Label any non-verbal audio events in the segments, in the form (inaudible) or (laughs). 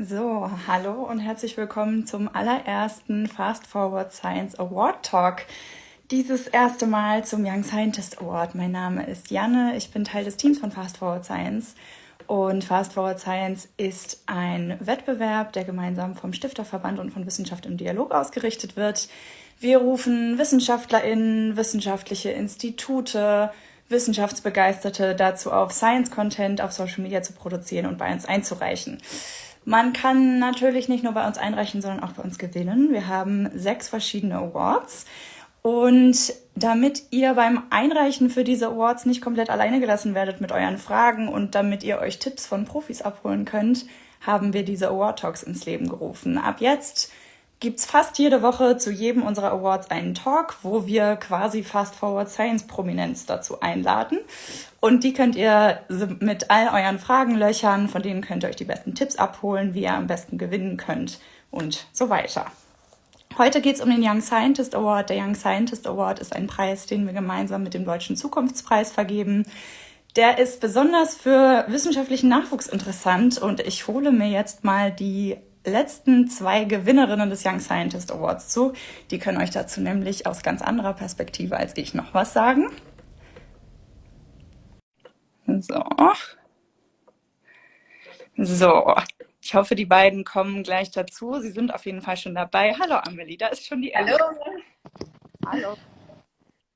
So, hallo und herzlich willkommen zum allerersten Fast Forward Science Award Talk. Dieses erste Mal zum Young Scientist Award. Mein Name ist Janne, ich bin Teil des Teams von Fast Forward Science. Und Fast Forward Science ist ein Wettbewerb, der gemeinsam vom Stifterverband und von Wissenschaft im Dialog ausgerichtet wird. Wir rufen WissenschaftlerInnen, wissenschaftliche Institute, Wissenschaftsbegeisterte dazu auf, Science-Content auf Social Media zu produzieren und bei uns einzureichen. Man kann natürlich nicht nur bei uns einreichen, sondern auch bei uns gewinnen. Wir haben sechs verschiedene Awards. Und damit ihr beim Einreichen für diese Awards nicht komplett alleine gelassen werdet mit euren Fragen und damit ihr euch Tipps von Profis abholen könnt, haben wir diese Award Talks ins Leben gerufen. Ab jetzt gibt's fast jede Woche zu jedem unserer Awards einen Talk, wo wir quasi Fast Forward Science Prominenz dazu einladen. Und die könnt ihr mit all euren Fragen löchern, von denen könnt ihr euch die besten Tipps abholen, wie ihr am besten gewinnen könnt und so weiter. Heute geht's um den Young Scientist Award. Der Young Scientist Award ist ein Preis, den wir gemeinsam mit dem Deutschen Zukunftspreis vergeben. Der ist besonders für wissenschaftlichen Nachwuchs interessant und ich hole mir jetzt mal die letzten zwei Gewinnerinnen des Young Scientist Awards zu. Die können euch dazu nämlich aus ganz anderer Perspektive als ich noch was sagen. So. So. Ich hoffe, die beiden kommen gleich dazu. Sie sind auf jeden Fall schon dabei. Hallo Amelie, da ist schon die Hallo. Hallo.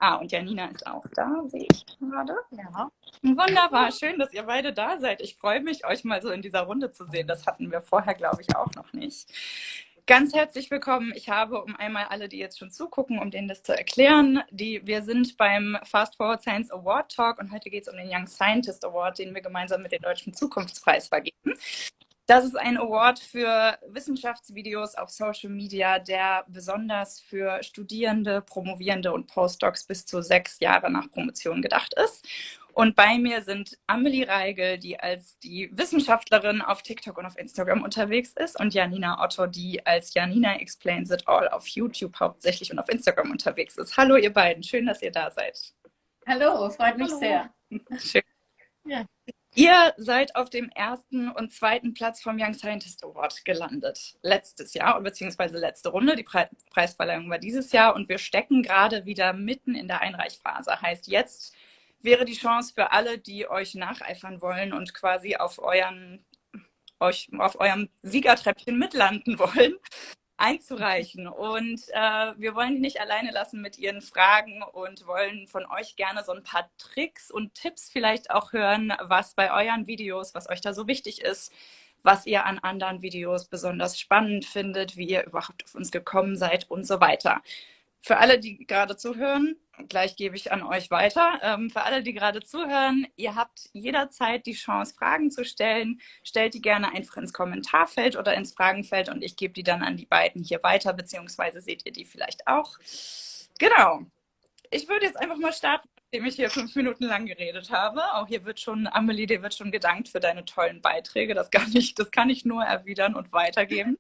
Ah, und Janina ist auch da, sehe ich gerade. Ja. Wunderbar, schön, dass ihr beide da seid. Ich freue mich, euch mal so in dieser Runde zu sehen. Das hatten wir vorher, glaube ich, auch noch nicht. Ganz herzlich willkommen. Ich habe, um einmal alle, die jetzt schon zugucken, um denen das zu erklären, die, wir sind beim Fast Forward Science Award Talk und heute geht es um den Young Scientist Award, den wir gemeinsam mit dem Deutschen Zukunftspreis vergeben. Das ist ein Award für Wissenschaftsvideos auf Social Media, der besonders für Studierende, Promovierende und Postdocs bis zu sechs Jahre nach Promotion gedacht ist. Und bei mir sind Amelie Reigel, die als die Wissenschaftlerin auf TikTok und auf Instagram unterwegs ist, und Janina Otto, die als Janina Explains It All auf YouTube hauptsächlich und auf Instagram unterwegs ist. Hallo ihr beiden, schön, dass ihr da seid. Hallo, freut mich Hallo. sehr. Schön. Ja. Ihr seid auf dem ersten und zweiten Platz vom Young Scientist Award gelandet. Letztes Jahr, beziehungsweise letzte Runde. Die Pre Preisverleihung war dieses Jahr und wir stecken gerade wieder mitten in der Einreichphase. Heißt, jetzt wäre die Chance für alle, die euch nacheifern wollen und quasi auf euren euch auf eurem Siegertreppchen mitlanden wollen, einzureichen. Und äh, wir wollen die nicht alleine lassen mit ihren Fragen und wollen von euch gerne so ein paar Tricks und Tipps vielleicht auch hören, was bei euren Videos, was euch da so wichtig ist, was ihr an anderen Videos besonders spannend findet, wie ihr überhaupt auf uns gekommen seid und so weiter. Für alle, die gerade zuhören, gleich gebe ich an euch weiter. Ähm, für alle, die gerade zuhören, ihr habt jederzeit die Chance, Fragen zu stellen. Stellt die gerne einfach ins Kommentarfeld oder ins Fragenfeld und ich gebe die dann an die beiden hier weiter, beziehungsweise seht ihr die vielleicht auch. Genau. Ich würde jetzt einfach mal starten, nachdem ich hier fünf Minuten lang geredet habe. Auch hier wird schon, Amelie, dir wird schon gedankt für deine tollen Beiträge. Das kann ich, das kann ich nur erwidern und weitergeben.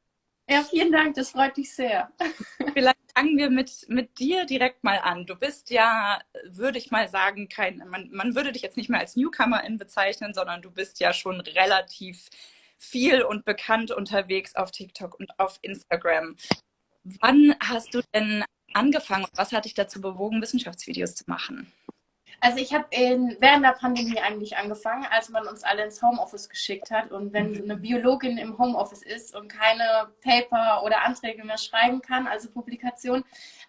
Ja, vielen Dank, das freut mich sehr. Vielleicht fangen wir mit, mit dir direkt mal an. Du bist ja, würde ich mal sagen, kein, man, man würde dich jetzt nicht mehr als Newcomerin bezeichnen, sondern du bist ja schon relativ viel und bekannt unterwegs auf TikTok und auf Instagram. Wann hast du denn angefangen? Was hat dich dazu bewogen, Wissenschaftsvideos zu machen? Also ich habe während der Pandemie eigentlich angefangen, als man uns alle ins Homeoffice geschickt hat. Und wenn eine Biologin im Homeoffice ist und keine Paper oder Anträge mehr schreiben kann, also Publikation,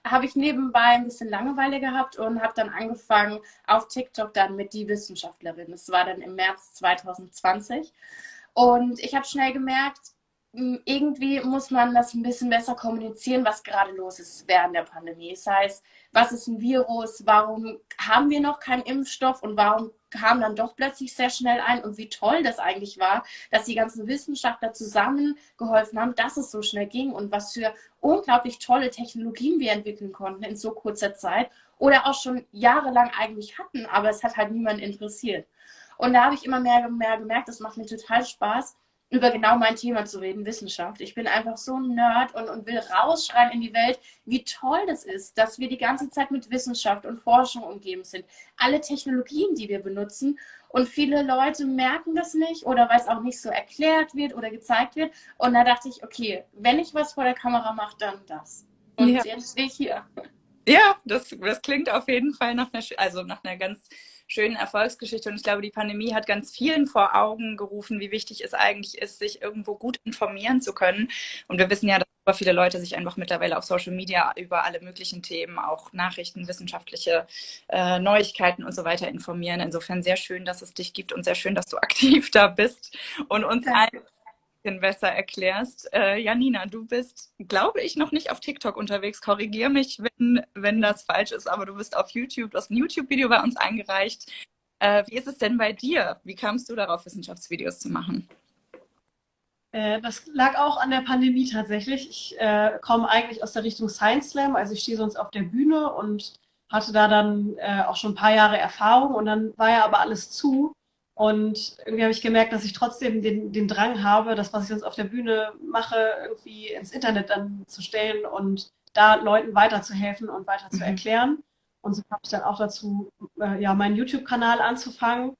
habe ich nebenbei ein bisschen Langeweile gehabt und habe dann angefangen auf TikTok dann mit die Wissenschaftlerin. Das war dann im März 2020. Und ich habe schnell gemerkt, irgendwie muss man das ein bisschen besser kommunizieren, was gerade los ist während der Pandemie. Das heißt, was ist ein Virus, warum haben wir noch keinen Impfstoff und warum kam dann doch plötzlich sehr schnell ein und wie toll das eigentlich war, dass die ganzen Wissenschaftler zusammengeholfen haben, dass es so schnell ging und was für unglaublich tolle Technologien wir entwickeln konnten in so kurzer Zeit oder auch schon jahrelang eigentlich hatten, aber es hat halt niemand interessiert. Und da habe ich immer mehr, mehr gemerkt, das macht mir total Spaß, über genau mein Thema zu reden, Wissenschaft. Ich bin einfach so ein Nerd und, und will rausschreien in die Welt, wie toll das ist, dass wir die ganze Zeit mit Wissenschaft und Forschung umgeben sind. Alle Technologien, die wir benutzen. Und viele Leute merken das nicht oder weil es auch nicht so erklärt wird oder gezeigt wird. Und da dachte ich, okay, wenn ich was vor der Kamera mache, dann das. Und ja. jetzt stehe ich hier. Ja, das, das klingt auf jeden Fall nach einer, also nach einer ganz schönen Erfolgsgeschichte. Und ich glaube, die Pandemie hat ganz vielen vor Augen gerufen, wie wichtig es eigentlich ist, sich irgendwo gut informieren zu können. Und wir wissen ja, dass super viele Leute sich einfach mittlerweile auf Social Media über alle möglichen Themen, auch Nachrichten, wissenschaftliche äh, Neuigkeiten und so weiter informieren. Insofern sehr schön, dass es dich gibt und sehr schön, dass du (laughs) aktiv da bist und uns allen bisschen besser erklärst. Äh, Janina, du bist, glaube ich, noch nicht auf TikTok unterwegs. Korrigier mich, wenn, wenn das falsch ist, aber du bist auf YouTube. Du hast ein YouTube-Video bei uns eingereicht. Äh, wie ist es denn bei dir? Wie kamst du darauf, Wissenschaftsvideos zu machen? Äh, das lag auch an der Pandemie tatsächlich. Ich äh, komme eigentlich aus der Richtung Science Slam, also ich stehe sonst auf der Bühne und hatte da dann äh, auch schon ein paar Jahre Erfahrung und dann war ja aber alles zu. Und irgendwie habe ich gemerkt, dass ich trotzdem den, den Drang habe, das, was ich sonst auf der Bühne mache, irgendwie ins Internet dann zu stellen und da Leuten weiterzuhelfen und weiter zu mhm. erklären. Und so habe ich dann auch dazu, äh, ja, meinen YouTube-Kanal anzufangen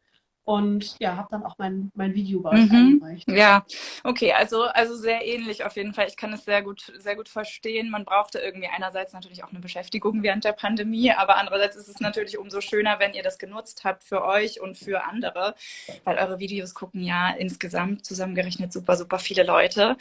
und ja, habe dann auch mein, mein Video bei euch mhm. eingereicht. Ja, okay, also, also sehr ähnlich auf jeden Fall. Ich kann es sehr gut, sehr gut verstehen. Man brauchte irgendwie einerseits natürlich auch eine Beschäftigung während der Pandemie, aber andererseits ist es natürlich umso schöner, wenn ihr das genutzt habt für euch und für andere, weil eure Videos gucken ja insgesamt zusammengerechnet super, super viele Leute.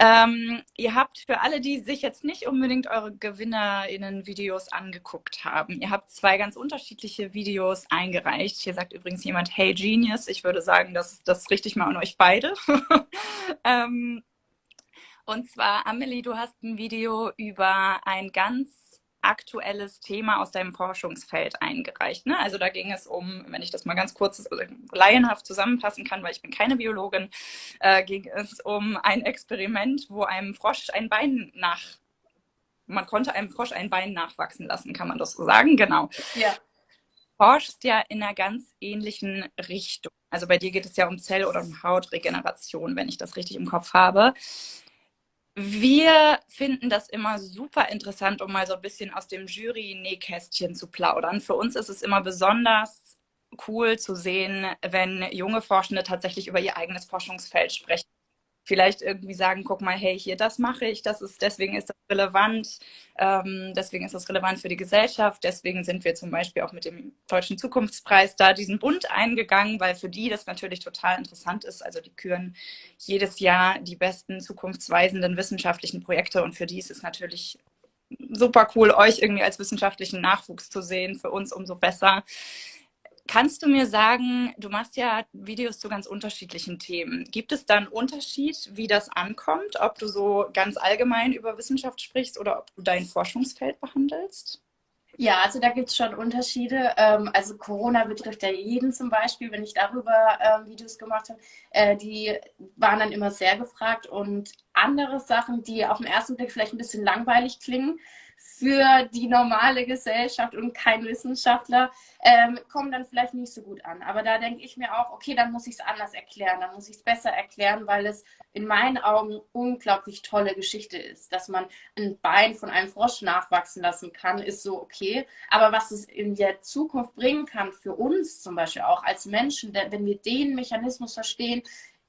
Ähm, ihr habt für alle, die sich jetzt nicht unbedingt eure GewinnerInnen-Videos angeguckt haben, ihr habt zwei ganz unterschiedliche Videos eingereicht. Hier sagt übrigens jemand, hey Genius. Ich würde sagen, das, das richte ich mal an euch beide. (laughs) ähm, und zwar, Amelie, du hast ein Video über ein ganz aktuelles Thema aus deinem Forschungsfeld eingereicht. Ne? Also da ging es um, wenn ich das mal ganz kurz also laienhaft zusammenfassen kann, weil ich bin keine Biologin, äh, ging es um ein Experiment, wo einem Frosch ein Bein nach, man konnte einem Frosch ein Bein nachwachsen lassen, kann man das so sagen? Genau. Ja. Forschst ja in einer ganz ähnlichen Richtung. Also bei dir geht es ja um Zell- oder um Hautregeneration, wenn ich das richtig im Kopf habe. Wir finden das immer super interessant, um mal so ein bisschen aus dem Jury-Nähkästchen zu plaudern. Für uns ist es immer besonders cool zu sehen, wenn junge Forschende tatsächlich über ihr eigenes Forschungsfeld sprechen vielleicht irgendwie sagen, guck mal, hey, hier, das mache ich, das ist, deswegen ist das relevant, ähm, deswegen ist das relevant für die Gesellschaft, deswegen sind wir zum Beispiel auch mit dem Deutschen Zukunftspreis da diesen Bund eingegangen, weil für die das natürlich total interessant ist. Also die küren jedes Jahr die besten zukunftsweisenden wissenschaftlichen Projekte und für die ist es natürlich super cool, euch irgendwie als wissenschaftlichen Nachwuchs zu sehen, für uns umso besser. Kannst du mir sagen, du machst ja Videos zu ganz unterschiedlichen Themen. Gibt es da einen Unterschied, wie das ankommt, ob du so ganz allgemein über Wissenschaft sprichst oder ob du dein Forschungsfeld behandelst? Ja, also da gibt es schon Unterschiede. Ähm, also Corona betrifft ja jeden zum Beispiel, wenn ich darüber ähm, Videos gemacht habe, äh, die waren dann immer sehr gefragt und andere Sachen, die auf den ersten Blick vielleicht ein bisschen langweilig klingen, für die normale Gesellschaft und kein Wissenschaftler, ähm, kommen dann vielleicht nicht so gut an. Aber da denke ich mir auch, okay, dann muss ich es anders erklären, dann muss ich es besser erklären, weil es in meinen Augen unglaublich tolle Geschichte ist. Dass man ein Bein von einem Frosch nachwachsen lassen kann, ist so okay. Aber was es in der Zukunft bringen kann, für uns zum Beispiel auch als Menschen, wenn wir den Mechanismus verstehen,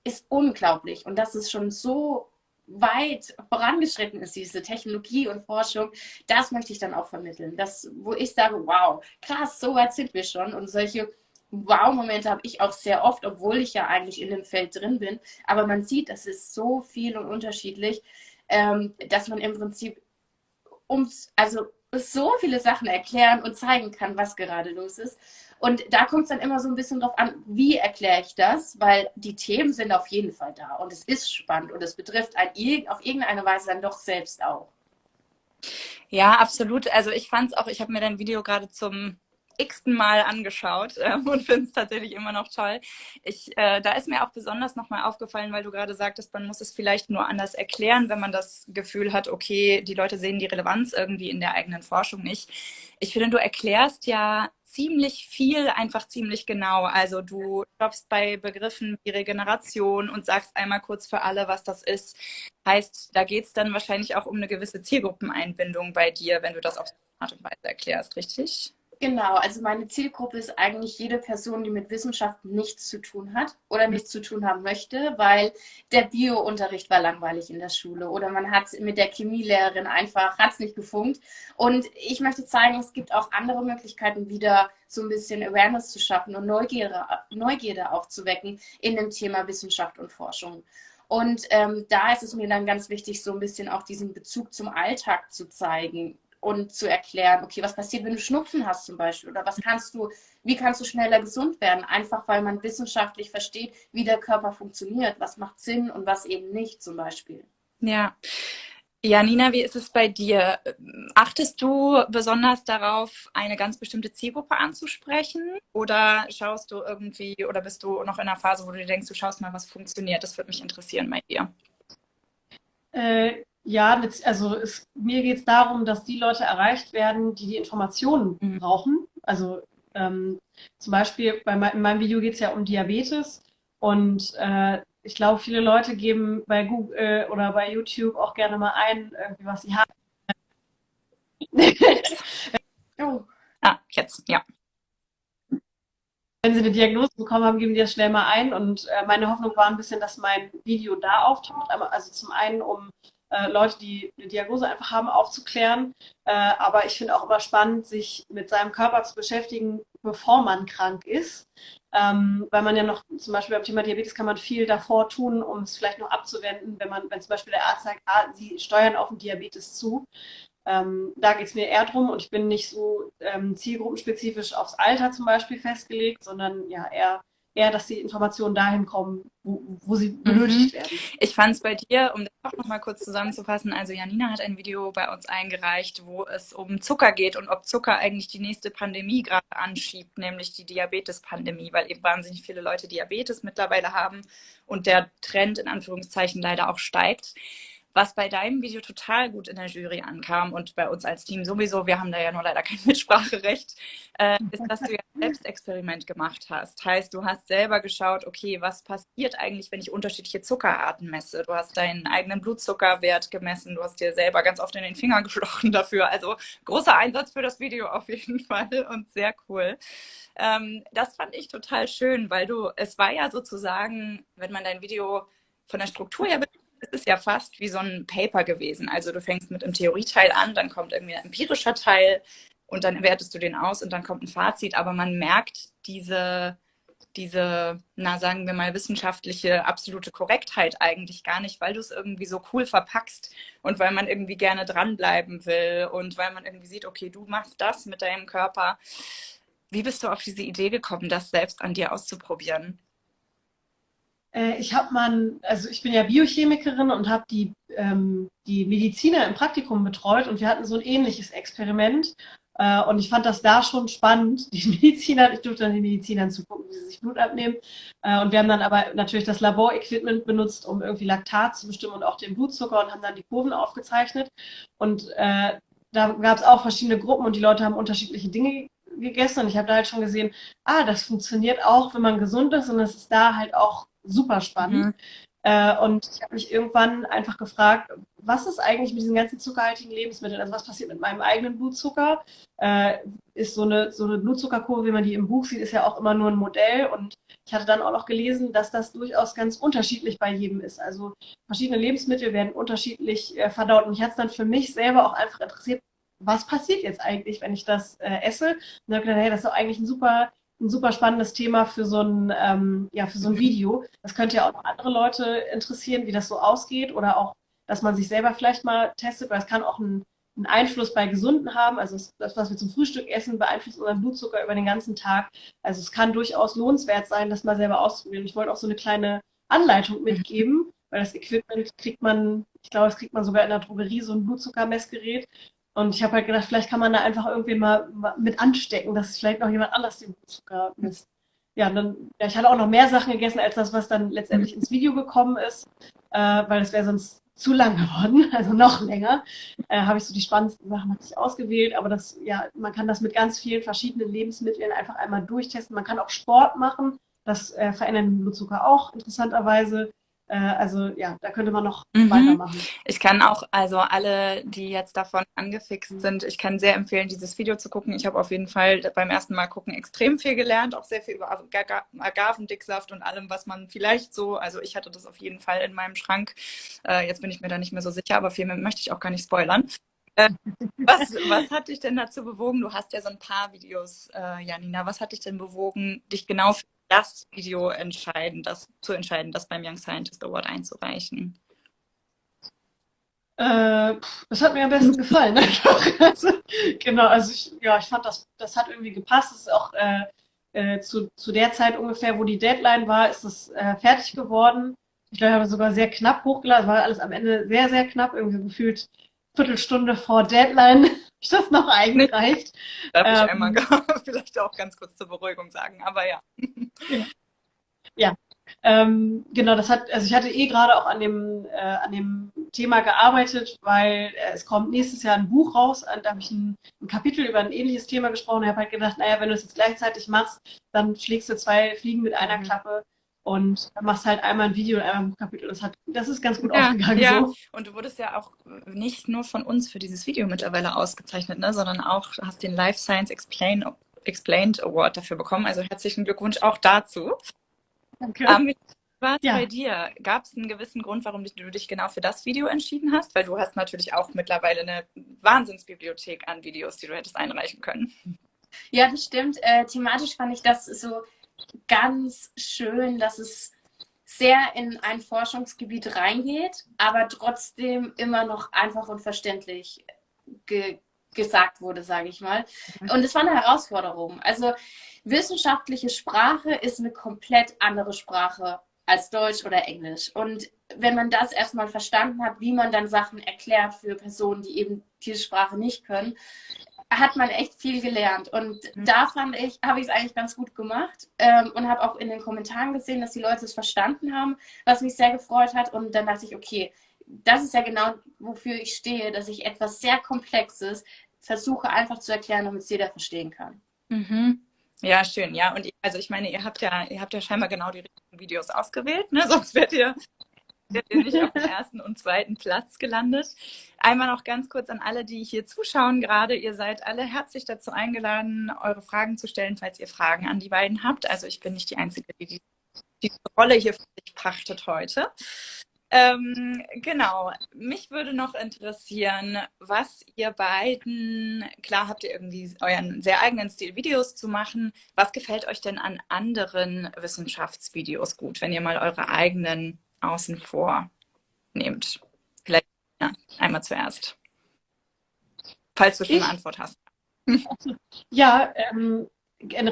ist unglaublich. Und das ist schon so weit vorangeschritten ist, diese Technologie und Forschung, das möchte ich dann auch vermitteln. Das, wo ich sage, wow, krass, so weit sind wir schon. Und solche Wow-Momente habe ich auch sehr oft, obwohl ich ja eigentlich in dem Feld drin bin. Aber man sieht, das ist so viel und unterschiedlich, ähm, dass man im Prinzip ums, also so viele Sachen erklären und zeigen kann, was gerade los ist. Und da kommt es dann immer so ein bisschen drauf an, wie erkläre ich das, weil die Themen sind auf jeden Fall da und es ist spannend und es betrifft ein, auf irgendeine Weise dann doch selbst auch. Ja, absolut. Also ich fand es auch, ich habe mir dein Video gerade zum x-ten Mal angeschaut (laughs) äh, und finde es tatsächlich immer noch toll. Ich, äh, da ist mir auch besonders nochmal aufgefallen, weil du gerade sagtest, man muss es vielleicht nur anders erklären, wenn man das Gefühl hat, okay, die Leute sehen die Relevanz irgendwie in der eigenen Forschung nicht. Ich finde, du erklärst ja ziemlich viel einfach ziemlich genau. Also du stoppst bei Begriffen wie Regeneration und sagst einmal kurz für alle, was das ist. Heißt, da geht es dann wahrscheinlich auch um eine gewisse Zielgruppeneinbindung bei dir, wenn du das auf so eine Art und Weise erklärst, richtig? Genau, also meine Zielgruppe ist eigentlich jede Person, die mit Wissenschaft nichts zu tun hat oder nichts zu tun haben möchte, weil der Bio-Unterricht war langweilig in der Schule oder man hat mit der Chemielehrerin einfach, hat nicht gefunkt. Und ich möchte zeigen, es gibt auch andere Möglichkeiten, wieder so ein bisschen Awareness zu schaffen und Neugierde, Neugierde aufzuwecken in dem Thema Wissenschaft und Forschung. Und ähm, da ist es mir dann ganz wichtig, so ein bisschen auch diesen Bezug zum Alltag zu zeigen und zu erklären, okay, was passiert, wenn du Schnupfen hast zum Beispiel oder was kannst du, wie kannst du schneller gesund werden, einfach weil man wissenschaftlich versteht, wie der Körper funktioniert, was macht Sinn und was eben nicht zum Beispiel. Ja. Ja, Nina, wie ist es bei dir? Achtest du besonders darauf, eine ganz bestimmte Zielgruppe anzusprechen? Oder schaust du irgendwie, oder bist du noch in einer Phase, wo du dir denkst, du schaust mal, was funktioniert? Das würde mich interessieren bei dir. Äh, ja, also es, mir geht es darum, dass die Leute erreicht werden, die die Informationen mhm. brauchen. Also ähm, zum Beispiel bei in meinem Video geht es ja um Diabetes und äh, ich glaube, viele Leute geben bei Google äh, oder bei YouTube auch gerne mal ein, irgendwie was sie haben. (laughs) oh. Ah, jetzt, ja. Wenn sie eine Diagnose bekommen haben, geben die das schnell mal ein. Und äh, meine Hoffnung war ein bisschen, dass mein Video da auftaucht. Aber also zum einen, um äh, Leute, die eine Diagnose einfach haben, aufzuklären. Äh, aber ich finde auch immer spannend, sich mit seinem Körper zu beschäftigen, bevor man krank ist. Ähm, weil man ja noch, zum Beispiel beim Thema Diabetes kann man viel davor tun, um es vielleicht noch abzuwenden, wenn man, wenn zum Beispiel der Arzt sagt, ah, Sie steuern auf den Diabetes zu. Ähm, da geht es mir eher drum und ich bin nicht so ähm, zielgruppenspezifisch aufs Alter zum Beispiel festgelegt, sondern ja eher eher, dass die Informationen dahin kommen, wo, wo sie mhm. benötigt mhm. werden. Ich fand es bei dir, um das auch nochmal kurz zusammenzufassen, also Janina hat ein Video bei uns eingereicht, wo es um Zucker geht und ob Zucker eigentlich die nächste Pandemie gerade anschiebt, nämlich die Diabetes-Pandemie, weil eben wahnsinnig viele Leute Diabetes mittlerweile haben und der Trend in Anführungszeichen leider auch steigt. Was bei deinem Video total gut in der Jury ankam und bei uns als Team sowieso, wir haben da ja nur leider kein (laughs) Mitspracherecht, äh, ist, dass du ja ein (laughs) Selbstexperiment gemacht hast. Heißt, du hast selber geschaut, okay, was passiert eigentlich, wenn ich unterschiedliche Zuckerarten messe? Du hast deinen eigenen Blutzuckerwert gemessen, du hast dir selber ganz oft in den Finger (laughs) gestochen dafür. Also großer Einsatz für das Video auf jeden Fall und sehr cool. Ähm, das fand ich total schön, weil du, es war ja sozusagen, wenn man dein Video von der Struktur her es ist ja fast wie so ein Paper gewesen. Also du fängst mit einem Theorieteil an, dann kommt irgendwie ein empirischer Teil und dann wertest du den aus und dann kommt ein Fazit. Aber man merkt diese, diese, na sagen wir mal, wissenschaftliche absolute Korrektheit eigentlich gar nicht, weil du es irgendwie so cool verpackst und weil man irgendwie gerne dranbleiben will und weil man irgendwie sieht, okay, du machst das mit deinem Körper. Wie bist du auf diese Idee gekommen, das selbst an dir auszuprobieren? Äh, ich habe mal, also ich bin ja Biochemikerin und habe die, ähm, die Mediziner im Praktikum betreut und wir hatten so ein ähnliches Experiment. Äh, und ich fand das da schon spannend, (laughs) die Mediziner, ich durfte dann den Medizinern zugucken, wie sie sich Blut abnehmen. Äh, und wir haben dann aber natürlich das Laborequipment benutzt, um irgendwie Laktat zu bestimmen und auch den Blutzucker und haben dann die Kurven aufgezeichnet. Und äh, da gab es auch verschiedene Gruppen und die Leute haben unterschiedliche Dinge gegessen und ich habe da halt schon gesehen, ah, das funktioniert auch, wenn man gesund ist und es ist da halt auch super spannend. Mhm. Äh, und ich habe mich irgendwann einfach gefragt, was ist eigentlich mit diesen ganzen zuckerhaltigen Lebensmitteln? Also was passiert mit meinem eigenen Blutzucker? Äh, ist so eine, so eine Blutzuckerkurve, wie man die im Buch sieht, ist ja auch immer nur ein Modell. Und ich hatte dann auch noch gelesen, dass das durchaus ganz unterschiedlich bei jedem ist. Also verschiedene Lebensmittel werden unterschiedlich äh, verdaut. Und ich hatte es dann für mich selber auch einfach interessiert, was passiert jetzt eigentlich, wenn ich das äh, esse? Und dann habe ich gedacht, hey, das ist doch eigentlich ein super ein super spannendes Thema für so ein, ähm, ja, für so ein Video. Das könnte ja auch andere Leute interessieren, wie das so ausgeht oder auch, dass man sich selber vielleicht mal testet, weil es kann auch einen, einen Einfluss bei Gesunden haben. Also das, was wir zum Frühstück essen, beeinflusst unseren Blutzucker über den ganzen Tag. Also es kann durchaus lohnenswert sein, das mal selber auszuprobieren. Ich wollte auch so eine kleine Anleitung mitgeben, weil das Equipment kriegt man, ich glaube, das kriegt man sogar in der Drogerie, so ein Blutzuckermessgerät. Und ich habe halt gedacht, vielleicht kann man da einfach irgendwie mal mit anstecken, dass vielleicht noch jemand anders den Blutzucker misst. Ja, dann, ja, ich hatte auch noch mehr Sachen gegessen als das, was dann letztendlich ins Video gekommen ist, äh, weil es wäre sonst zu lang (laughs) geworden, also noch länger. Äh, habe ich so die spannendsten Sachen natürlich ausgewählt, aber das, ja, man kann das mit ganz vielen verschiedenen Lebensmitteln einfach einmal durchtesten. Man kann auch Sport machen, das äh, verändert den Blutzucker auch interessanterweise. Äh, also ja, da könnte man noch mhm. weitermachen. Ich kann auch, also alle, die jetzt davon angefixt sind, ich kann sehr empfehlen, dieses Video zu gucken. Ich habe auf jeden Fall beim ersten Mal gucken extrem viel gelernt, auch sehr viel über Agavendicksaft und allem, was man vielleicht so, also ich hatte das auf jeden Fall in meinem Schrank. Äh, jetzt bin ich mir da nicht mehr so sicher, aber viel mehr möchte ich auch gar nicht spoilern. Äh, was, was hat dich denn dazu bewogen? Du hast ja so ein paar Videos, äh, Janina. Was hat dich denn bewogen, dich genau für das Video entscheiden, das zu entscheiden, das beim Young Scientist Award einzureichen? Äh, das hat mir am besten gefallen. (laughs) also, genau, also ich, ja, ich fand das, das hat irgendwie gepasst. Es ist auch äh, äh, zu, zu der Zeit ungefähr, wo die Deadline war, ist es äh, fertig geworden. Ich glaube, ich habe sogar sehr knapp hochgeladen. Es war alles am Ende sehr, sehr knapp, irgendwie gefühlt Viertelstunde vor Deadline ich das noch eingereicht. Darf ähm, ich einmal (laughs) vielleicht auch ganz kurz zur Beruhigung sagen, aber ja. Ja, ja. Ähm, genau, das hat, also ich hatte eh gerade auch an dem, äh, an dem Thema gearbeitet, weil äh, es kommt nächstes Jahr ein Buch raus, da habe ich ein, ein, Kapitel über ein ähnliches Thema gesprochen. Ich habe halt gedacht, naja, wenn du es jetzt gleichzeitig machst, dann schlägst du zwei Fliegen mit einer mhm. Klappe und machst halt einmal ein Video und einmal ein Buchkapitel. Das, hat, das ist ganz gut ja, aufgegangen. Ja, so. und du wurdest ja auch nicht nur von uns für dieses Video mittlerweile ausgezeichnet, ne, sondern auch hast den Life Science Explain, Explained Award dafür bekommen. Also herzlichen Glückwunsch auch dazu. Danke. Um, was ja. bei dir? Gab es einen gewissen Grund, warum du dich genau für das Video entschieden hast? Weil du hast natürlich auch mittlerweile eine Wahnsinnsbibliothek an Videos, die du hättest einreichen können. Ja, das stimmt. Äh, thematisch fand ich das so ganz schön, dass es sehr in ein Forschungsgebiet reingeht, aber trotzdem immer noch einfach und verständlich ge gesagt wurde, sage ich mal. Mhm. Und es war eine Herausforderung. Also wissenschaftliche Sprache ist eine komplett andere Sprache als Deutsch oder Englisch. Und wenn man das erstmal verstanden hat, wie man dann Sachen erklärt für Personen, die eben diese Sprache nicht können, hat man echt viel gelernt. Und mhm. da fand ich, habe ich es eigentlich ganz gut gemacht ähm, und habe auch in den Kommentaren gesehen, dass die Leute es verstanden haben, was mich sehr gefreut hat. Und dann dachte ich, okay, das ist ja genau, wofür ich stehe, dass ich etwas sehr Komplexes versuche einfach zu erklären, damit es jeder verstehen kann. Mhm. Ja, schön, ja. Und also ich meine, ihr habt ja, ihr habt ja scheinbar genau die richtigen Videos ausgewählt, ne? (laughs) Sonst werdet ihr nicht auf dem ersten und zweiten Platz gelandet. Einmal noch ganz kurz an alle, die hier zuschauen gerade. Ihr seid alle herzlich dazu eingeladen, eure Fragen zu stellen, falls ihr Fragen an die beiden habt. Also ich bin nicht die Einzige, die diese Rolle hier für sich pachtet heute. Ähm, genau, mich würde noch interessieren, was ihr beiden, klar habt ihr irgendwie euren sehr eigenen Stil, Videos zu machen. Was gefällt euch denn an anderen Wissenschaftsvideos gut, wenn ihr mal eure eigenen außen vor nehmt? Vielleicht ja, einmal zuerst. Falls du schon ich, eine Antwort hast. (laughs) Ja, ähm,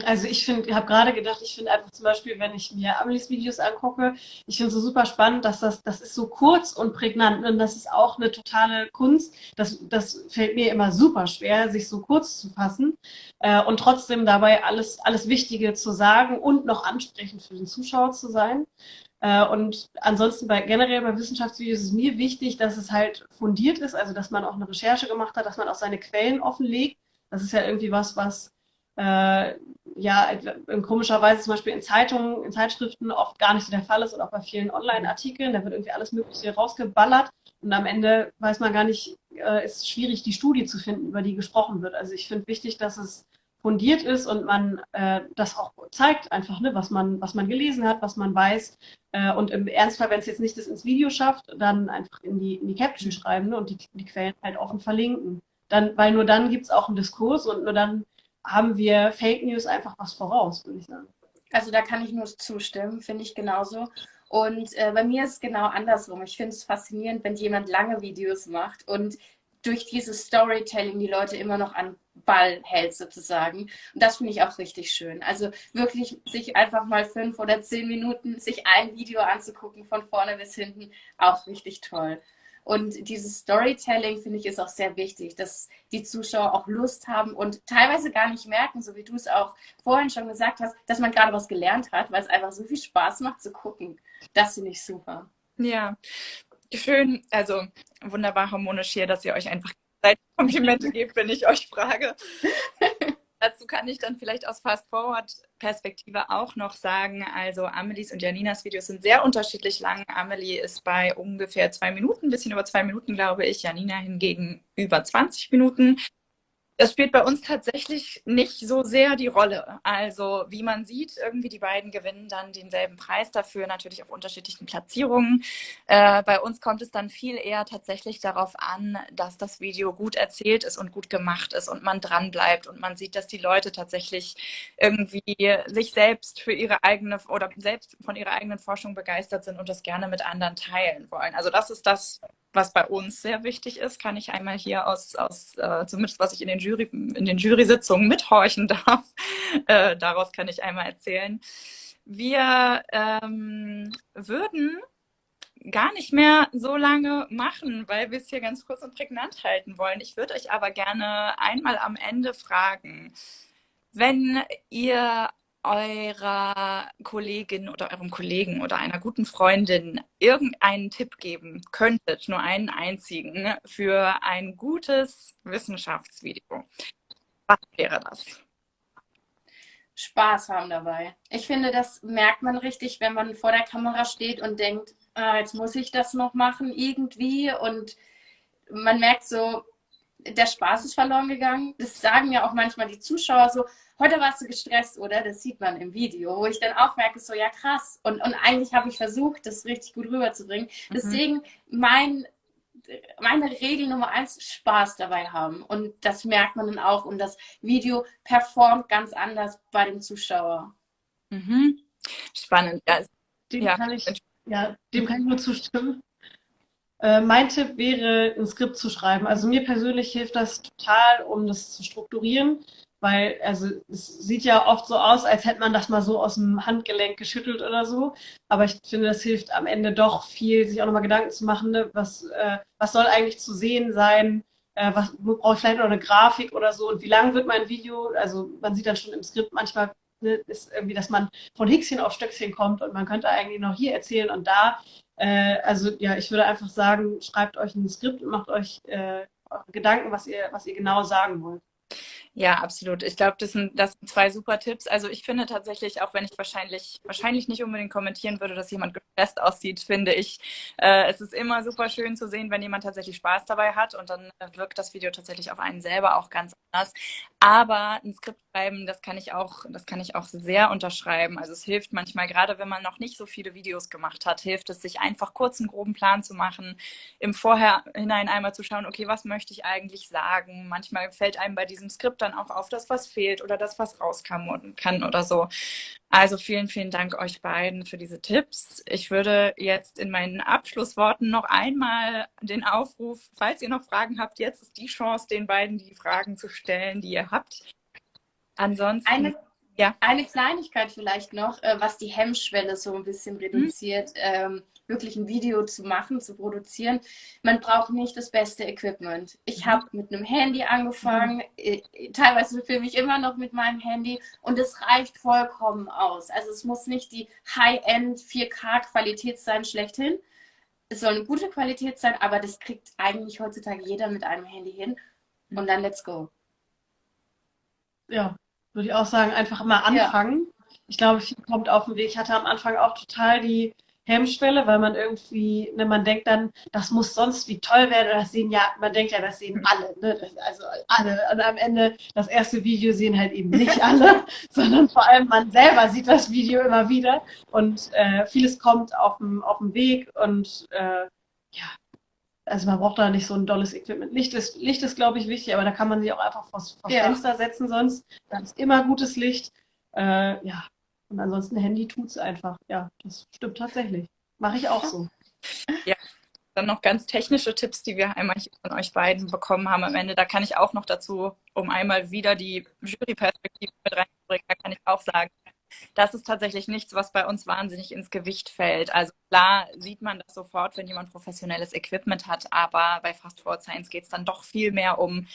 also ich finde, habe gerade gedacht, ich finde einfach zum Beispiel, wenn ich mir Amelie's Videos angucke, ich finde es so super spannend, dass das, das ist so kurz und prägnant und das ist auch eine totale Kunst. Das, das fällt mir immer super schwer, sich so kurz zu fassen äh, und trotzdem dabei alles, alles Wichtige zu sagen und noch ansprechend für den Zuschauer zu sein. Äh, und ansonsten bei generell bei Wissenschaftsvideos ist es mir wichtig, dass es halt fundiert ist, also dass man auch eine Recherche gemacht hat, dass man auch seine Quellen offenlegt. Das ist ja irgendwie was, was äh, ja in komischer Weise zum Beispiel in Zeitungen, in Zeitschriften oft gar nicht so der Fall ist und auch bei vielen Online-Artikeln. Da wird irgendwie alles Mögliche rausgeballert und am Ende weiß man gar nicht, äh, ist schwierig, die Studie zu finden, über die gesprochen wird. Also ich finde wichtig, dass es fundiert ist und man äh, das auch zeigt, einfach, ne, was man, was man gelesen hat, was man weiß. Äh, und im Ernstfall, wenn es jetzt nicht das ins Video schafft, dann einfach in die, in die Caption schreiben ne, und die, die Quellen halt offen verlinken. Dann, weil nur dann gibt es auch einen Diskurs und nur dann haben wir Fake News einfach was voraus, würde ich sagen. Also da kann ich nur zustimmen, finde ich genauso. Und äh, bei mir ist es genau andersrum. Ich finde es faszinierend, wenn jemand lange Videos macht und durch dieses Storytelling die Leute immer noch an Ball hält sozusagen. Und das finde ich auch richtig schön. Also wirklich sich einfach mal fünf oder zehn Minuten sich ein Video anzugucken, von vorne bis hinten, auch richtig toll. Und dieses Storytelling, finde ich, ist auch sehr wichtig, dass die Zuschauer auch Lust haben und teilweise gar nicht merken, so wie du es auch vorhin schon gesagt hast, dass man gerade was gelernt hat, weil es einfach so viel Spaß macht zu gucken. Das finde ich super. Ja, schön, also wunderbar harmonisch hier, dass ihr euch einfach Komplimente gebt, wenn ich euch frage. (laughs) Dazu kann ich dann vielleicht aus Fast-Forward-Perspektive auch noch sagen, also Amelies und Janinas Videos sind sehr unterschiedlich lang. Amelie ist bei ungefähr zwei Minuten, ein bisschen über zwei Minuten, glaube ich. Janina hingegen über 20 Minuten. Das spielt bei uns tatsächlich nicht so sehr die Rolle. Also wie man sieht, irgendwie die beiden gewinnen dann denselben Preis dafür, natürlich auf unterschiedlichen Platzierungen. Äh, bei uns kommt es dann viel eher tatsächlich darauf an, dass das Video gut erzählt ist und gut gemacht ist und man dran bleibt und man sieht, dass die Leute tatsächlich irgendwie sich selbst für ihre eigene oder selbst von ihrer eigenen Forschung begeistert sind und das gerne mit anderen teilen wollen. Also das ist das, was bei uns sehr wichtig ist, kann ich einmal hier aus, aus äh, zumindest was ich in den, Jury, in den Jury-Sitzungen mithorchen (laughs) darf, äh, daraus kann ich einmal erzählen. Wir ähm, würden gar nicht mehr so lange machen, weil wir es hier ganz kurz und prägnant halten wollen. Ich würde euch aber gerne einmal am Ende fragen, wenn ihr eurer Kollegin oder eurem Kollegen oder einer guten Freundin irgendeinen Tipp geben könntet, nur einen einzigen, für ein gutes Wissenschaftsvideo, was wäre das? Spaß haben dabei. Ich finde, das merkt man richtig, wenn man vor der Kamera steht und denkt, ah, jetzt muss ich das noch machen irgendwie und man merkt so, der Spaß ist verloren gegangen. Das sagen ja auch manchmal die Zuschauer so, heute warst du gestresst, oder? Das sieht man im Video, wo ich dann auch merke, so ja krass. Und, und eigentlich habe ich versucht, das richtig gut rüberzubringen. Mhm. Deswegen mein, meine Regel Nummer eins, Spaß dabei haben. Und das merkt man dann auch. Und das Video performt ganz anders bei dem Zuschauer. Mhm. Spannend. Ja, dem, ja. Kann ich, ja, dem kann ich nur zustimmen. Äh, mein Tipp wäre, ein Skript zu schreiben. Also mir persönlich hilft das total, um das zu strukturieren weil also es sieht ja oft so aus, als hätte man das mal so aus dem Handgelenk geschüttelt oder so. Aber ich finde, das hilft am Ende doch viel, sich auch nochmal Gedanken zu machen, ne? was, äh, was soll eigentlich zu sehen sein, äh, was brauche ich vielleicht noch eine Grafik oder so und wie lang wird mein Video? Also man sieht dann schon im Skript manchmal ne, ist irgendwie, dass man von Häkchen auf Stöckchen kommt und man könnte eigentlich noch hier erzählen und da. Äh, also ja, ich würde einfach sagen, schreibt euch ein Skript und macht euch äh, Gedanken, was ihr, was ihr genau sagen wollt. Ja, absolut. Ich glaube, das sind, das sind zwei super Tipps. Also ich finde tatsächlich, auch wenn ich wahrscheinlich, wahrscheinlich nicht unbedingt kommentieren würde, dass jemand gestresst aussieht, finde ich, äh, es ist immer super schön zu sehen, wenn jemand tatsächlich Spaß dabei hat und dann wirkt das Video tatsächlich auf einen selber auch ganz anders. Aber ein Skript schreiben, das kann ich auch, das kann ich auch sehr unterschreiben. Also es hilft manchmal, gerade wenn man noch nicht so viele Videos gemacht hat, hilft es, sich einfach kurz einen groben Plan zu machen, im Vorhinein einmal zu schauen, okay, was möchte ich eigentlich sagen? Manchmal fällt einem bei diesem Skript dann auch auf, dass was fehlt oder dass was rauskam kann oder so. Also vielen, vielen Dank euch beiden für diese Tipps. Ich würde jetzt in meinen Abschlussworten noch einmal den Aufruf, falls ihr noch Fragen habt, jetzt ist die Chance, den beiden die Fragen zu stellen, die ihr habt. Ansonsten. Eine, ja. eine Kleinigkeit vielleicht noch, äh, was die Hemmschwelle so ein bisschen reduziert. Mhm. Wirklich ein Video zu machen, zu produzieren. Man braucht nicht das beste Equipment. Ich mhm. habe mit einem Handy angefangen, mhm. Teilweise filme ich immer noch mit meinem Handy und es reicht vollkommen aus. Also es muss nicht die High-End 4K-Qualität sein, schlechthin. Es soll eine gute Qualität sein, aber das kriegt eigentlich heutzutage jeder mit einem Handy hin. Und dann let's go. Ja, würde ich auch sagen, einfach mal anfangen. Ja. Ich glaube, viel kommt auf den Weg. Ich hatte am Anfang auch total die Hemmschwelle, weil man irgendwie, ne, man denkt dann, das muss sonst wie toll werden. Das sehen ja, man denkt ja, das sehen alle, ne? Das, also alle. Und am Ende, das erste Video sehen halt eben nicht (laughs) alle, sondern vor allem man selber sieht das Video immer wieder. Und äh, vieles kommt auf dem, auf dem Weg und äh, ja, also man braucht da nicht so ein dolles Equipment. Licht ist, Licht ist glaube ich, wichtig, aber da kann man sich auch einfach vors, vors ja. Fenster setzen sonst. Dann ist immer gutes Licht. Äh, ja, und ansonsten Handy tut es einfach. Ja, das stimmt tatsächlich. Mache ich auch so. Ja, dann noch ganz technische Tipps, die wir einmal von euch beiden bekommen haben am Ende. Da kann ich auch noch dazu, um einmal wieder die Juryperspektive mit reinzubringen, da kann ich auch sagen, das ist tatsächlich nichts, was bei uns wahnsinnig ins Gewicht fällt. Also klar sieht man das sofort, wenn jemand professionelles Equipment hat, aber bei Fast Forward Science geht es dann doch viel mehr um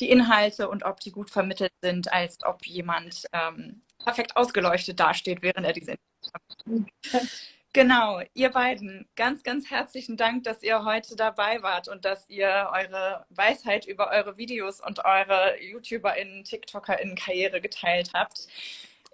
die Inhalte und ob die gut vermittelt sind, als ob jemand ähm, perfekt ausgeleuchtet dasteht, während er diese Genau, ihr beiden, ganz, ganz herzlichen Dank, dass ihr heute dabei wart und dass ihr eure Weisheit über eure Videos und eure YouTuberInnen, TikTokerInnen-Karriere geteilt habt.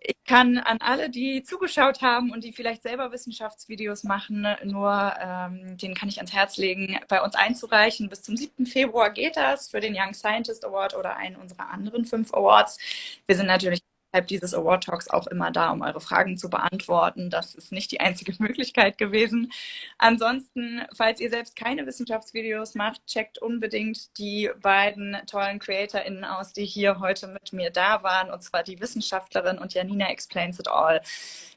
Ich kann an alle, die zugeschaut haben und die vielleicht selber Wissenschaftsvideos machen, nur ähm, denen kann ich ans Herz legen, bei uns einzureichen. Bis zum 7. Februar geht das für den Young Scientist Award oder einen unserer anderen fünf Awards. Wir sind natürlich innerhalb dieses Award Talks auch immer da, um eure Fragen zu beantworten. Das ist nicht die einzige (laughs) Möglichkeit gewesen. Ansonsten, falls ihr selbst keine Wissenschaftsvideos macht, checkt unbedingt die beiden tollen CreatorInnen aus, die hier heute mit mir da waren, und zwar die Wissenschaftlerin und Janina Explains It All.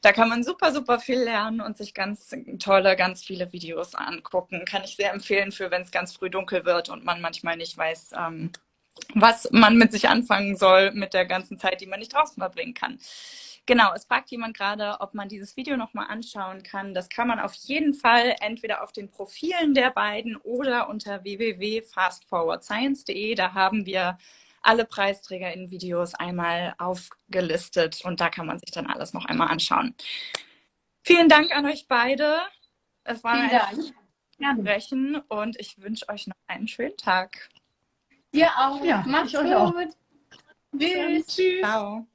Da kann man super, super viel lernen und sich ganz tolle, ganz viele Videos angucken. Kann ich sehr empfehlen für, wenn es ganz früh dunkel wird und man manchmal nicht weiß, ähm, was man mit sich anfangen soll mit der ganzen Zeit, die man nicht draußen verbringen kann. Genau, es fragt jemand gerade, ob man dieses Video nochmal anschauen kann. Das kann man auf jeden Fall entweder auf den Profilen der beiden oder unter www.fastforwardscience.de. Da haben wir alle Preisträger in Videos einmal aufgelistet und da kann man sich dann alles noch einmal anschauen. Vielen Dank an euch beide. Es war ein Sprechen und ich wünsche euch noch einen schönen Tag. Dir auch. Ja, Macht's ich euch gut. auch. Tschüss. Tschüss. Ciao.